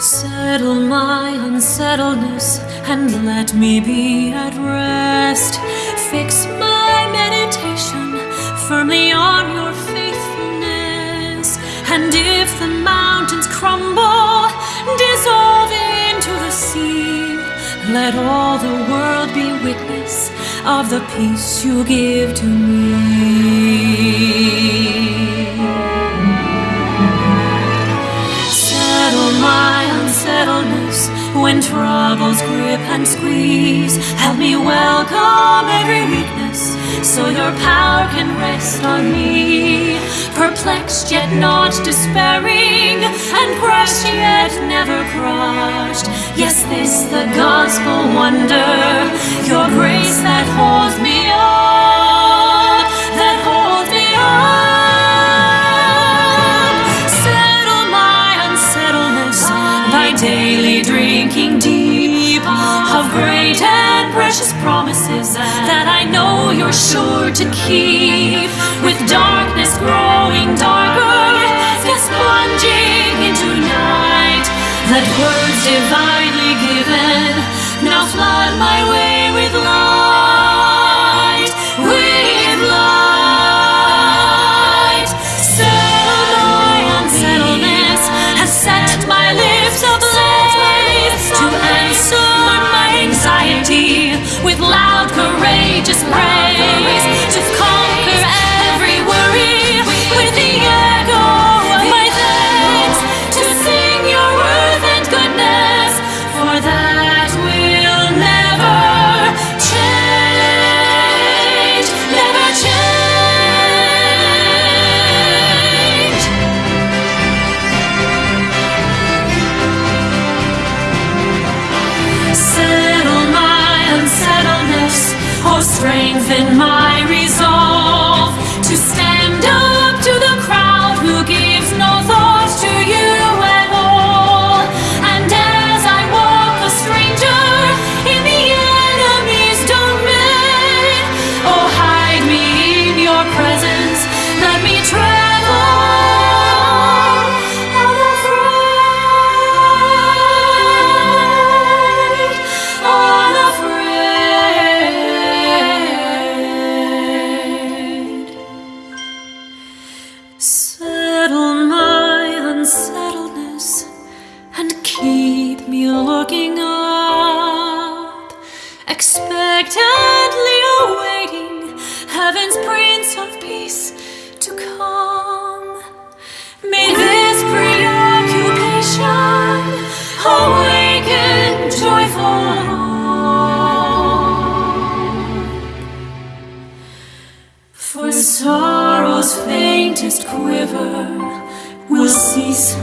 Settle my unsettledness and let me be at rest. Fix my meditation firmly on your faithfulness. And if the mountains crumble, dissolve into the sea, let all the world be witness of the peace you give to me. Unsettledness when troubles grip and squeeze. Help me welcome every weakness so your power can rest on me. Perplexed yet not despairing, and crushed yet never crushed. Yes, this the gospel wonder, your grace that holds me daily drinking deep of great and precious promises that I know you're sure to keep. With darkness growing darker, yes, plunging into night, let words divinely given now flood my way with light, strengthen my Settle my unsettledness and keep me looking up, expectantly awaiting heaven's Prince of Peace to come. May this preoccupation awaken joyful. For sorrow's faintest quiver will cease